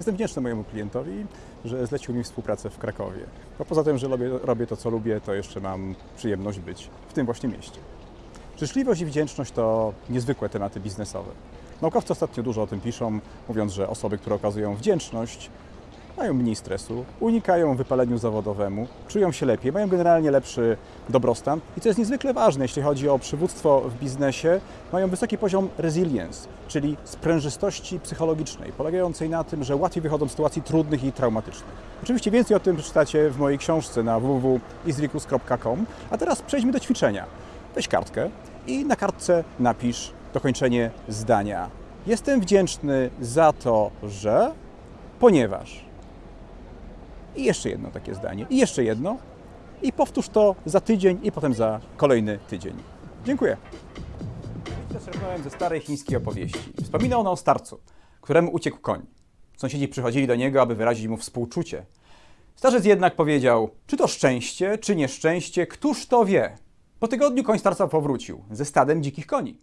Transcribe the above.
Jestem wdzięczny mojemu klientowi, że zlecił mi współpracę w Krakowie. A poza tym, że robię, robię to, co lubię, to jeszcze mam przyjemność być w tym właśnie mieście. Życzliwość i wdzięczność to niezwykłe tematy biznesowe. Naukowcy ostatnio dużo o tym piszą, mówiąc, że osoby, które okazują wdzięczność, mają mniej stresu, unikają wypaleniu zawodowemu, czują się lepiej, mają generalnie lepszy dobrostan i co jest niezwykle ważne, jeśli chodzi o przywództwo w biznesie, mają wysoki poziom resilience, czyli sprężystości psychologicznej, polegającej na tym, że łatwiej wychodzą z sytuacji trudnych i traumatycznych. Oczywiście więcej o tym przeczytacie w mojej książce na www.isrikus.com, a teraz przejdźmy do ćwiczenia. Weź kartkę i na kartce napisz dokończenie zdania. Jestem wdzięczny za to, że, ponieważ. I jeszcze jedno takie zdanie. I jeszcze jedno. I powtórz to za tydzień i potem za kolejny tydzień. Dziękuję. Zaczerpnąłem ze starej chińskiej opowieści. Wspomina ona o starcu, któremu uciekł koń. Sąsiedzi przychodzili do niego, aby wyrazić mu współczucie. Starzec jednak powiedział, czy to szczęście, czy nieszczęście, któż to wie? Po tygodniu koń starca powrócił ze stadem dzikich koni.